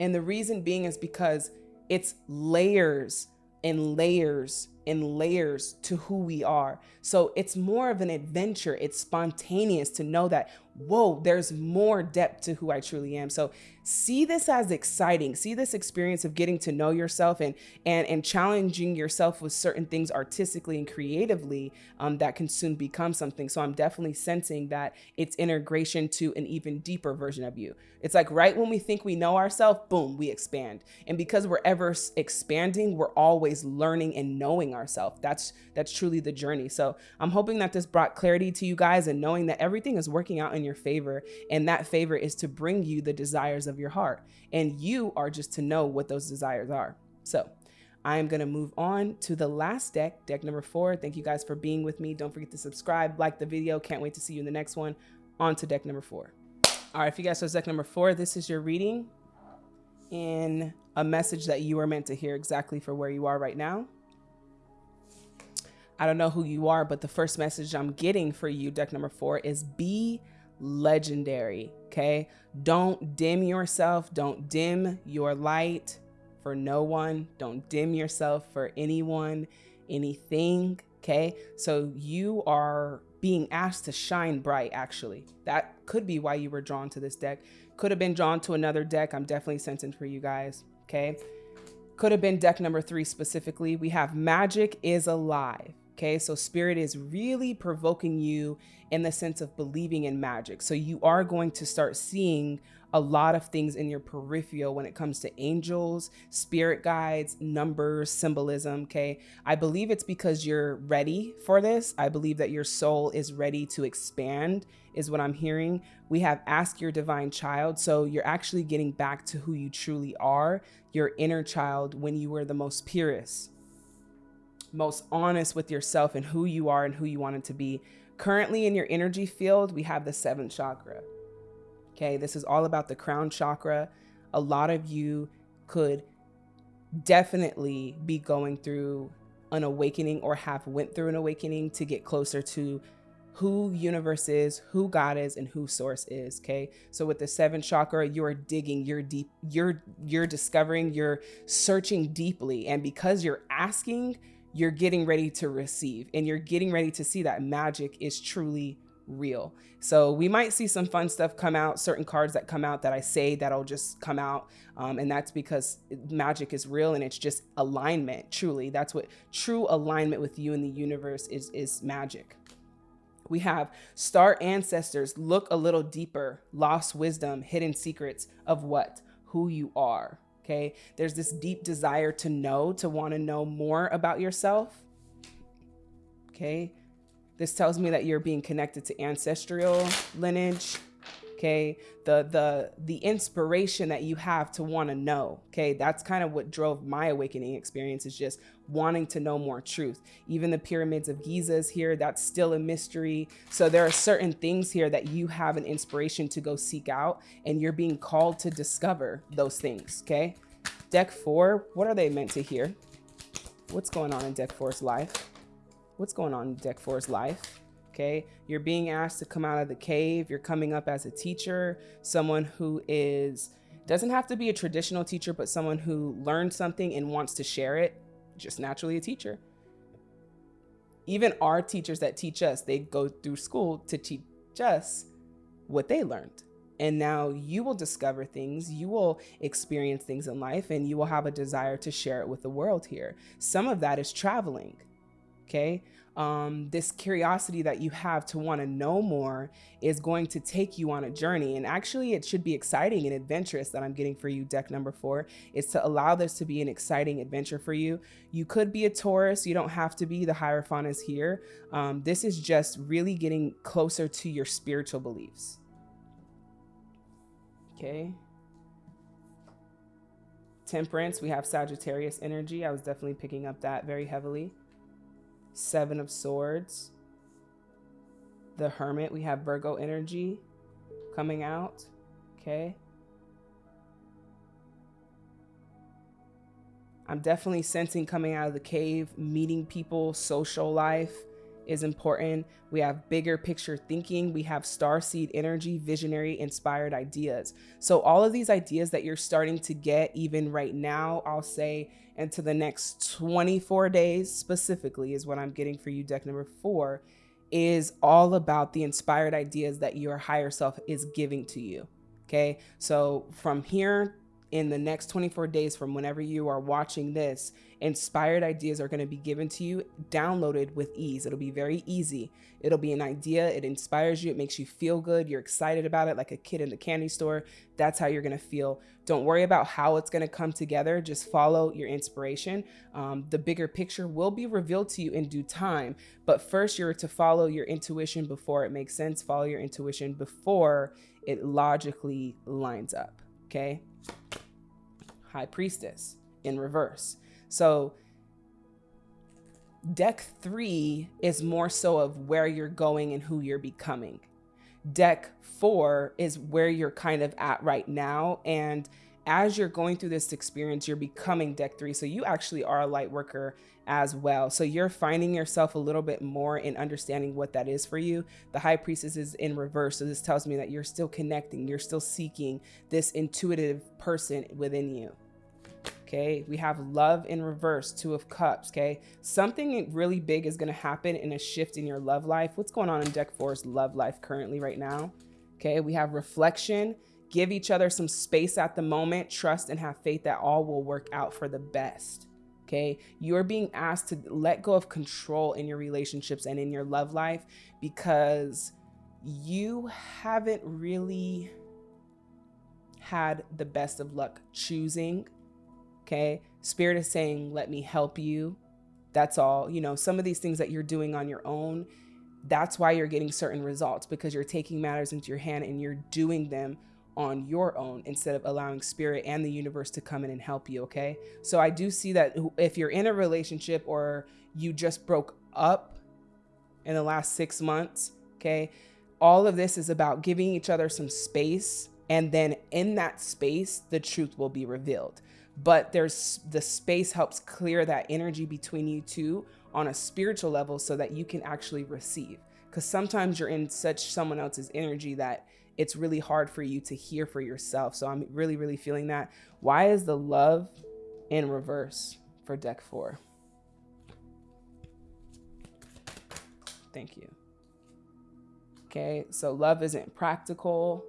And the reason being is because it's layers and layers and layers to who we are. So it's more of an adventure. It's spontaneous to know that whoa, there's more depth to who I truly am. So see this as exciting. See this experience of getting to know yourself and and and challenging yourself with certain things artistically and creatively um, that can soon become something. So I'm definitely sensing that it's integration to an even deeper version of you. It's like right when we think we know ourselves, boom, we expand. And because we're ever expanding, we're always learning and knowing ourselves. That's that's truly the journey. So I'm hoping that this brought clarity to you guys and knowing that everything is working out in your favor. And that favor is to bring you the desires of your heart. And you are just to know what those desires are. So I am going to move on to the last deck, deck number four. Thank you guys for being with me. Don't forget to subscribe, like the video. Can't wait to see you in the next one. On to deck number four. All right, if you guys saw deck number four, this is your reading in a message that you are meant to hear exactly for where you are right now. I don't know who you are, but the first message I'm getting for you, deck number four, is be legendary. Okay. Don't dim yourself. Don't dim your light for no one. Don't dim yourself for anyone, anything. Okay. So you are being asked to shine bright, actually. That could be why you were drawn to this deck. Could have been drawn to another deck. I'm definitely sensing for you guys. Okay. Could have been deck number three specifically. We have Magic is Alive. Okay, so spirit is really provoking you in the sense of believing in magic. So you are going to start seeing a lot of things in your peripheral when it comes to angels, spirit guides, numbers, symbolism. Okay, I believe it's because you're ready for this. I believe that your soul is ready to expand, is what I'm hearing. We have ask your divine child. So you're actually getting back to who you truly are, your inner child, when you were the most purest most honest with yourself and who you are and who you want it to be. Currently in your energy field, we have the seventh chakra. Okay, this is all about the crown chakra. A lot of you could definitely be going through an awakening or have went through an awakening to get closer to who universe is, who God is, and who source is. Okay. So with the seventh chakra, you are digging, you're deep, you're you're discovering, you're searching deeply. And because you're asking, you're getting ready to receive and you're getting ready to see that magic is truly real. So we might see some fun stuff come out, certain cards that come out that I say that'll just come out. Um, and that's because magic is real and it's just alignment, truly. That's what true alignment with you and the universe is, is magic. We have star ancestors, look a little deeper, lost wisdom, hidden secrets of what? Who you are. Okay. There's this deep desire to know, to want to know more about yourself. Okay. This tells me that you're being connected to ancestral lineage. Okay. The the the inspiration that you have to want to know. Okay. That's kind of what drove my awakening experience is just wanting to know more truth. Even the pyramids of Giza is here. That's still a mystery. So there are certain things here that you have an inspiration to go seek out and you're being called to discover those things. Okay. Deck four, what are they meant to hear? What's going on in deck four's life? What's going on in deck four's life? Okay. You're being asked to come out of the cave. You're coming up as a teacher, someone who is doesn't have to be a traditional teacher, but someone who learned something and wants to share it just naturally a teacher. Even our teachers that teach us, they go through school to teach us what they learned. And now you will discover things, you will experience things in life, and you will have a desire to share it with the world here. Some of that is traveling. Okay um, this curiosity that you have to want to know more is going to take you on a journey. And actually, it should be exciting and adventurous that I'm getting for you, deck number four, is to allow this to be an exciting adventure for you. You could be a Taurus, you don't have to be. The Hierophant is here. Um, this is just really getting closer to your spiritual beliefs. Okay. Temperance, we have Sagittarius energy. I was definitely picking up that very heavily. Seven of Swords. The Hermit, we have Virgo energy coming out. Okay. I'm definitely sensing coming out of the cave, meeting people, social life is important. We have bigger picture thinking. We have star seed energy, visionary, inspired ideas. So all of these ideas that you're starting to get even right now, I'll say into the next 24 days specifically is what I'm getting for you deck number 4 is all about the inspired ideas that your higher self is giving to you. Okay? So from here in the next 24 days from whenever you are watching this, inspired ideas are going to be given to you, downloaded with ease. It'll be very easy. It'll be an idea. It inspires you. It makes you feel good. You're excited about it like a kid in the candy store. That's how you're going to feel. Don't worry about how it's going to come together. Just follow your inspiration. Um, the bigger picture will be revealed to you in due time. But first, you're to follow your intuition before it makes sense. Follow your intuition before it logically lines up. Okay. High Priestess in reverse. So deck three is more so of where you're going and who you're becoming. Deck four is where you're kind of at right now. And as you're going through this experience, you're becoming deck three. So you actually are a light worker as well. So you're finding yourself a little bit more in understanding what that is for you. The high priestess is in reverse. So this tells me that you're still connecting, you're still seeking this intuitive person within you. Okay, we have love in reverse, two of cups. Okay, something really big is going to happen in a shift in your love life. What's going on in deck four's love life currently right now? Okay, we have reflection. Give each other some space at the moment, trust and have faith that all will work out for the best. Okay. You're being asked to let go of control in your relationships and in your love life because you haven't really had the best of luck choosing. Okay. Spirit is saying, let me help you. That's all. You know, some of these things that you're doing on your own, that's why you're getting certain results because you're taking matters into your hand and you're doing them on your own instead of allowing spirit and the universe to come in and help you. Okay. So I do see that if you're in a relationship or you just broke up in the last six months, okay, all of this is about giving each other some space. And then in that space, the truth will be revealed. But there's the space helps clear that energy between you two on a spiritual level so that you can actually receive. because sometimes you're in such someone else's energy that it's really hard for you to hear for yourself. So I'm really, really feeling that. Why is the love in reverse for deck four? Thank you. Okay, so love isn't practical.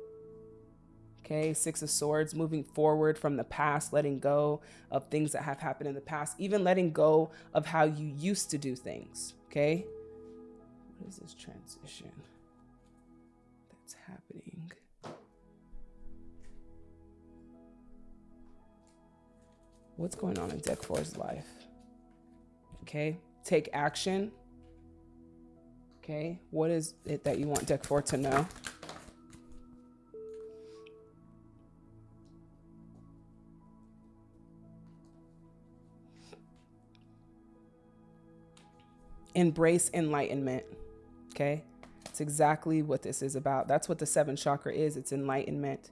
Okay, Six of Swords, moving forward from the past, letting go of things that have happened in the past, even letting go of how you used to do things. Okay, what is this transition What's going on in Deck Four's life? Okay, take action. Okay, what is it that you want Deck Four to know? embrace enlightenment. Okay. It's exactly what this is about. That's what the seventh chakra is. It's enlightenment.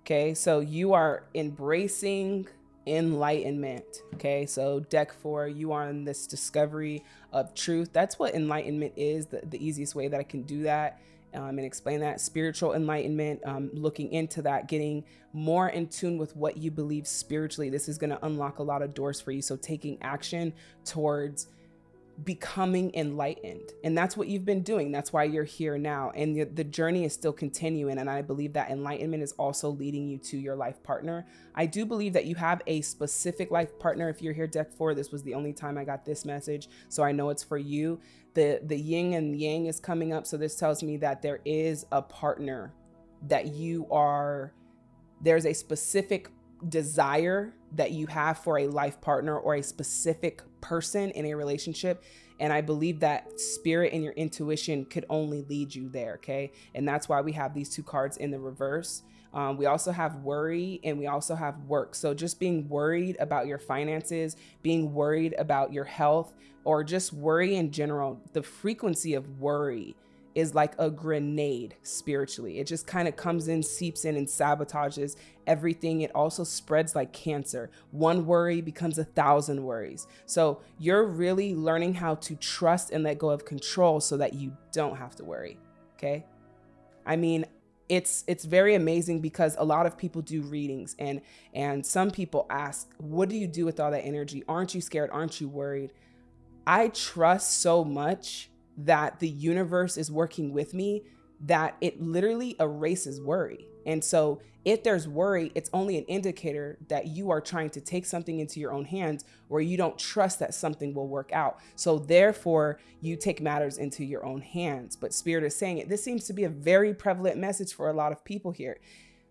Okay. So you are embracing enlightenment. Okay. So deck four, you are on this discovery of truth. That's what enlightenment is. The, the easiest way that I can do that um, and explain that spiritual enlightenment, um, looking into that, getting more in tune with what you believe spiritually. This is going to unlock a lot of doors for you. So taking action towards becoming enlightened. And that's what you've been doing. That's why you're here now. And the, the, journey is still continuing. And I believe that enlightenment is also leading you to your life partner. I do believe that you have a specific life partner. If you're here, deck four, this was the only time I got this message. So I know it's for you. The, the yin and yang is coming up. So this tells me that there is a partner that you are, there's a specific desire that you have for a life partner or a specific person in a relationship. And I believe that spirit and your intuition could only lead you there. Okay. And that's why we have these two cards in the reverse. Um, we also have worry and we also have work. So just being worried about your finances, being worried about your health, or just worry in general, the frequency of worry is like a grenade spiritually. It just kind of comes in, seeps in, and sabotages everything. It also spreads like cancer. One worry becomes a thousand worries. So you're really learning how to trust and let go of control so that you don't have to worry. Okay. I mean, it's it's very amazing because a lot of people do readings and and some people ask what do you do with all that energy aren't you scared aren't you worried i trust so much that the universe is working with me that it literally erases worry. And so if there's worry, it's only an indicator that you are trying to take something into your own hands where you don't trust that something will work out. So therefore, you take matters into your own hands. But Spirit is saying it. This seems to be a very prevalent message for a lot of people here.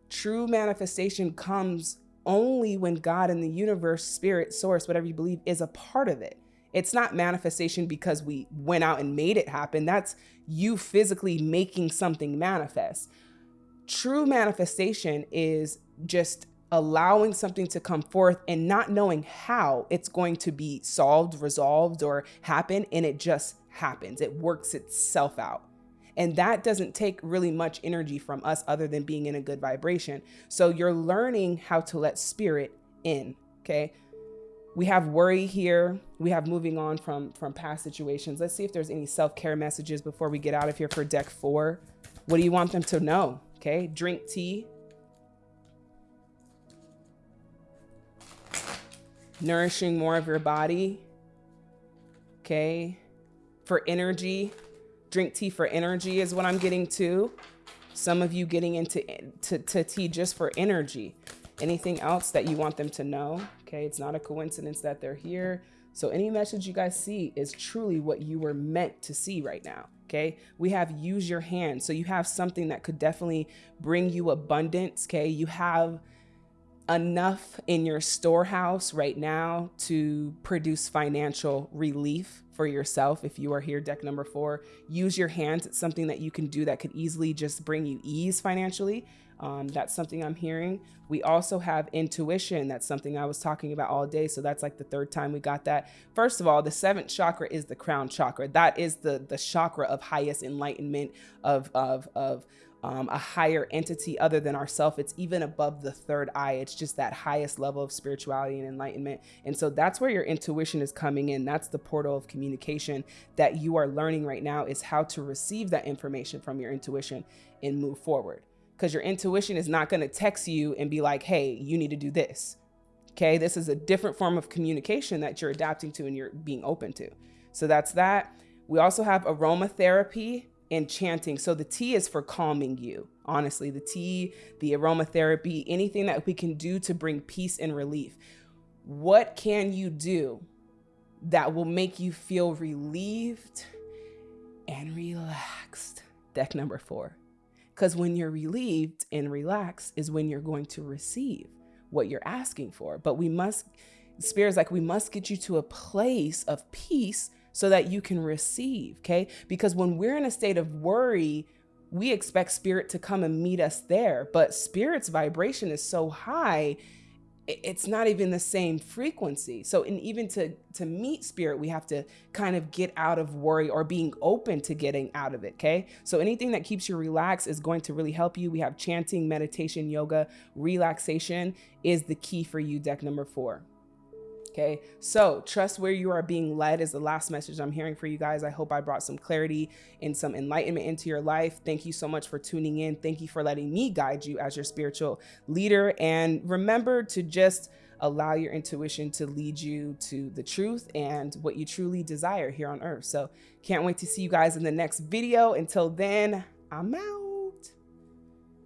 True manifestation comes only when God and the universe, spirit, source, whatever you believe, is a part of it. It's not manifestation because we went out and made it happen. That's you physically making something manifest. True manifestation is just allowing something to come forth and not knowing how it's going to be solved, resolved, or happen. And it just happens, it works itself out. And that doesn't take really much energy from us other than being in a good vibration. So you're learning how to let spirit in. Okay we have worry here. We have moving on from from past situations. Let's see if there's any self-care messages before we get out of here for deck four. What do you want them to know? Okay, drink tea. Nourishing more of your body. Okay, for energy. Drink tea for energy is what I'm getting to. Some of you getting into to, to tea just for energy. Anything else that you want them to know? Okay, it's not a coincidence that they're here. So any message you guys see is truly what you were meant to see right now. Okay, we have use your hand. So you have something that could definitely bring you abundance. Okay, you have enough in your storehouse right now to produce financial relief for yourself if you are here deck number four use your hands it's something that you can do that could easily just bring you ease financially um, that's something I'm hearing. We also have intuition. That's something I was talking about all day. So that's like the third time we got that. First of all, the seventh chakra is the crown chakra. That is the the chakra of highest enlightenment of of of um, a higher entity other than ourself. It's even above the third eye. It's just that highest level of spirituality and enlightenment. And so that's where your intuition is coming in. That's the portal of communication that you are learning right now is how to receive that information from your intuition and move forward. Because your intuition is not going to text you and be like, hey, you need to do this. Okay, this is a different form of communication that you're adapting to and you're being open to. So that's that. We also have aromatherapy and chanting. So the tea is for calming you. Honestly, the tea, the aromatherapy, anything that we can do to bring peace and relief. What can you do that will make you feel relieved and relaxed? Deck number four. Because when you're relieved and relaxed is when you're going to receive what you're asking for. But we must, Spirit's like, we must get you to a place of peace so that you can receive, okay? Because when we're in a state of worry, we expect spirit to come and meet us there, but spirit's vibration is so high, it's not even the same frequency. So, and even to to meet spirit, we have to kind of get out of worry or being open to getting out of it. Okay. So anything that keeps you relaxed is going to really help you. We have chanting, meditation, yoga, relaxation is the key for you. Deck number four. Okay, so trust where you are being led is the last message I'm hearing for you guys. I hope I brought some clarity and some enlightenment into your life. Thank you so much for tuning in. Thank you for letting me guide you as your spiritual leader. And remember to just allow your intuition to lead you to the truth and what you truly desire here on earth. So can't wait to see you guys in the next video. Until then, I'm out.